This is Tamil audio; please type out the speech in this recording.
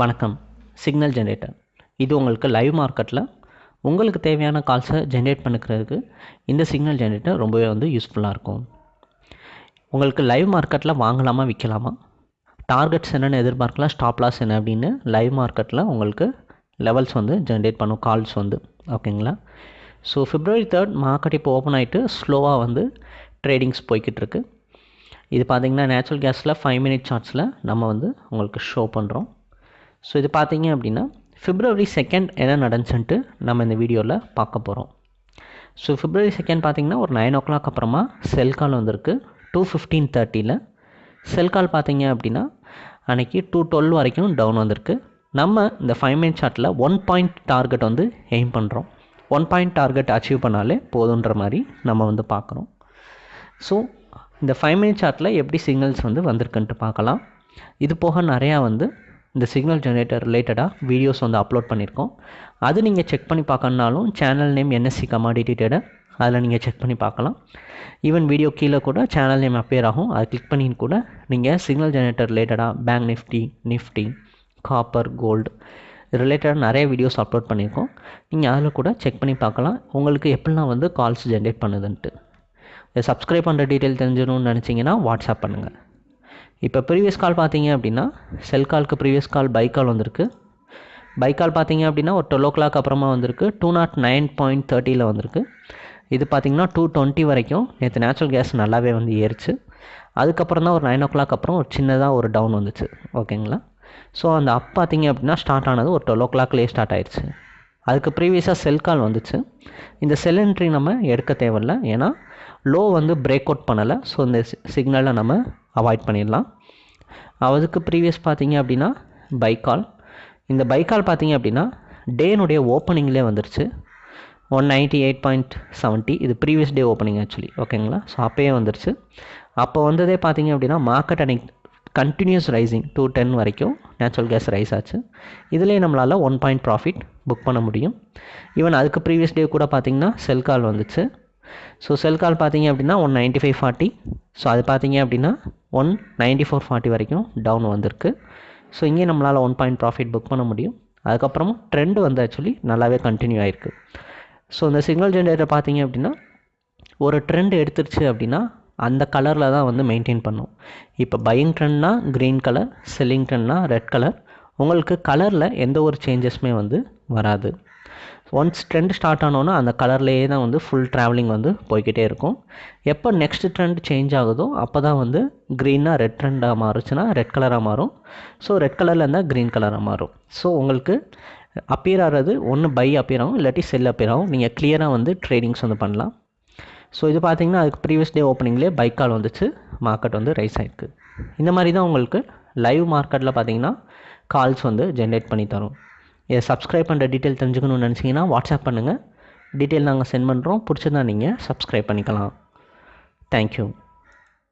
வணக்கம். சிக்னல் ஜென்ரேட்டர் இது உங்களுக்கு லைவ் மார்க்கெட்டில் உங்களுக்கு தேவையான கால்ஸை ஜென்ரேட் பண்ணிக்கிறதுக்கு இந்த சிக்னல் ஜென்ரேட்டர் ரொம்பவே வந்து யூஸ்ஃபுல்லாக இருக்கும். உங்களுக்கு லைவ் மார்க்கெட்டில் வாங்கலாமா விற்கலாமா டார்கெட்ஸ் என்னென்னு எதிர்பார்க்கலாம் ஸ்டாப் லாஸ் என்ன அப்படின்னு லைவ் மார்க்கெட்டில் உங்களுக்கு லெவல்ஸ் வந்து ஜென்ரேட் பண்ணும் கால்ஸ் வந்து. ஓகேங்களா ஸோ ஃபிப்ரவரி தேர்ட் மார்க்கெட் இப்போ ஓப்பன் ஆகிட்டு ஸ்லோவாக வந்து ட்ரேடிங்ஸ் போய்கிட்டிருக்கு இது பார்த்தீங்கன்னா நேச்சுரல் கேஸில் ஃபைவ் மினிட் சார்ட்ஸில் நம்ம வந்து உங்களுக்கு ஷோ பண்ணுறோம் ஸோ இது பார்த்தீங்க அப்படின்னா ஃபிப்ரவரி செகண்ட் என்ன நடந்துச்சுன்ட்டு நம்ம இந்த வீடியோவில் பார்க்க போகிறோம் ஸோ ஃபிப்ரவரி செகண்ட் பார்த்திங்கன்னா ஒரு நைன் ஓ கிளாக் அப்புறமா செல் கால் வந்திருக்கு. டூ ஃபிஃப்டீன் தேர்ட்டியில் செல் கால் பார்த்தீங்க அப்படின்னா அன்றைக்கி டூ டுவெல் வரைக்கும் டவுன் வந்திருக்கு. நம்ம இந்த ஃபைவ் மினிட் சார்ட்டில் ஒன் பாயிண்ட் டார்கெட் வந்து எய்ம் பண்ணுறோம் ஒன் பாயிண்ட் டார்கெட் அச்சீவ் பண்ணாலே போதுன்ற மாதிரி நம்ம வந்து பார்க்குறோம். ஸோ இந்த ஃபைவ் மினிட் சார்ட்டில் எப்படி சிக்னல்ஸ் வந்து வந்திருக்குன்ட்டு பார்க்கலாம். இது போக நிறையா வந்து இந்த சிக்னல் ஜெனரேட்டர் ரிலேட்டடாக வீடியோஸ் வந்து அப்லோட் பண்ணியிருக்கோம் அது நீங்கள் செக் பண்ணி பார்க்கணுனாலும் channel name NSC commodity trader அதில் நீங்கள் செக் பண்ணி பார்க்கலாம். ஈவன் வீடியோ கீழே கூட சேனல் நேம் அப்பேர் ஆகும். அதை கிளிக் பண்ணி கூட நீங்கள் சிக்னல் ஜெனரேட்டர் ரிலேட்டடாக bank Nifty Nifty copper gold ரிலேட்டடாக நிறைய வீடியோஸ் அப்லோட் பண்ணியிருக்கோம் நீங்கள் அதில் கூட செக் பண்ணி பார்க்கலாம். உங்களுக்கு எப்படிலாம் வந்து கால்ஸ் ஜென்ரேட் பண்ணுதுன்ட்டு. சப்ஸ்கிரைப் பண்ணுற டீட்டெயில் தெரிஞ்சிடணும்னு நினச்சிங்கன்னா வாட்ஸ்அப் பண்ணுங்கள் இப்போ ப்ரீவியஸ் கால் பார்த்தீங்க அப்படின்னா செல் கால்க்கு ப்ரீவியஸ் கால் பை கால் வந்திருக்கு. பை கால் பார்த்தீங்க அப்படின்னா ஒரு டுவெல் ஓ கிளாக் அப்புறமா வந்திருக்கு. டூ நாட் நைன் பாயிண்ட் தேர்ட்டியில் வந்திருக்கு. இது பார்த்தீங்கன்னா டூ டுவெண்ட்டி வரைக்கும் நேற்று நேச்சுரல் கேஸ் நல்லாவே வந்து ஏறிச்சு. அதுக்கப்புறம் தான் ஒரு நைன் ஓ கிளாக் அப்புறம் ஒரு சின்னதாக ஒரு டவுன் வந்துச்சு. ஓகேங்களா ஸோ அந்த அப் பார்த்தீங்க அப்படின்னா ஸ்டார்ட் ஆனது ஒரு டுவெல் ஓ கிளாக்லேயே ஸ்டார்ட் ஆயிடுச்சு அதுக்கு ப்ரீவியஸாக செல் கால் வந்துச்சு. இந்த செல் என்ட்ரி நம்ம எடுக்க தேவையில்ல. ஏன்னா லோ வந்து பிரேக் அவுட் பண்ணலை. ஸோ இந்த சிக்னலை நம்ம அவாய்ட் பண்ணிடலாம். அதுக்கு ப்ரீவியஸ் பார்த்தீங்க அப்படின்னா பைக்கால் இந்த பைக்கால் பார்த்தீங்க அப்படின்னா டேனுடைய ஓப்பனிங்லேயே வந்துருச்சு. One ninety eight point seventy இது ப்ரீவியஸ் டே ஓப்பனிங் ஆக்சுவலி ஓகேங்களா ஸோ அப்போயே வந்துருச்சு. அப்போ வந்ததே பார்த்தீங்க அப்படின்னா மார்க்கெட் அன்னைக்கு கண்டினியூஸ் ரைசிங் டூ டென் வரைக்கும் நேச்சுரல் கேஸ் ரைஸ் ஆச்சு. இதிலே நம்மளால் ஒன் பாயிண்ட் ப்ராஃபிட் புக் பண்ண முடியும். ஈவன் அதுக்கு ப்ரீவியஸ் டே கூட பார்த்திங்கன்னா செல் கால் வந்துச்சு. ஸோ செல் கால் பார்த்தீங்க அப்படின்னா one ninety five forty so அது பார்த்தீங்க அப்படின்னா ஒன் நைன்ட்டி ஃபோர் ஃபார்ட்டி வரைக்கும் டவுன் வந்திருக்கு. ஸோ இங்கே நம்மளால் ஒன் பாயிண்ட் ப்ராஃபிட் புக் பண்ண முடியும். அதுக்கப்புறமும் ட்ரெண்டு வந்து ஆக்சுவலி நல்லாவே கண்டினியூ ஆகிருக்கு ஸோ இந்த சிக்னல் ஜென்ரேட்டர் பார்த்தீங்க அப்படின்னா ஒரு ட்ரெண்ட் எடுத்துருச்சு அப்படின்னா அந்த கலரில் தான் வந்து மெயின்டைன் பண்ணும். இப்போ பையிங் ட்ரெண்ட்னா க்ரீன் கலர் செல்லிங் ட்ரெண்ட்னா ரெட் கலர் உங்களுக்கு கலரில் எந்த ஒரு சேஞ்சஸுமே வந்து வராது. ஒன்ஸ் ட்ரெண்ட் ஸ்டார்ட் ஆனோன்னா அந்த கலர்லேயே தான் வந்து ஃபுல் ட்ராவலிங் வந்து போய்கிட்டே இருக்கும். எப்போ நெக்ஸ்ட் ட்ரெண்ட் சேஞ்ச் ஆகுதோ அப்போ தான் வந்து க்ரீனாக ரெட் ட்ரெண்டாக மாறுச்சுன்னா ரெட் கலராக மாறும். ஸோ ரெட் கலரில் இருந்தால் க்ரீன் கலராக மாறும். ஸோ உங்களுக்கு அப்பியர் ஆகிறது ஒன்று பை அப்பியர் ஆகும் இல்லாட்டி செல் அப்பியர் ஆகும். நீங்கள் கிளியராக வந்து ட்ரேடிங்ஸ் வந்து பண்ணலாம். ஸோ இது பார்த்தீங்கன்னா அதுக்கு ப்ரீவியஸ் டே ஓப்பனிங்லேயே பைக் கால் வந்துச்சு. மார்க்கெட் வந்து ரைஸ் ஆகிருக்கு இந்த மாதிரி தான் உங்களுக்கு லைவ் மார்க்கெட்டில் பார்த்தீங்கன்னா கால்ஸ் வந்து ஜென்ரேட் பண்ணி தரும். இதை சப்ஸ்கிரைப் பண்ணுற டீட்டெயில் தெரிஞ்சுக்கணும்னு நினச்சிங்கன்னா வாட்ஸ்அப் பண்ணுங்கள் டீட்டெயில் நாங்கள் சென்ட் பண்ணுறோம் பிடிச்சிருந்தா நீங்கள் சப்ஸ்கிரைப் பண்ணிக்கலாம். தேங்க்யூ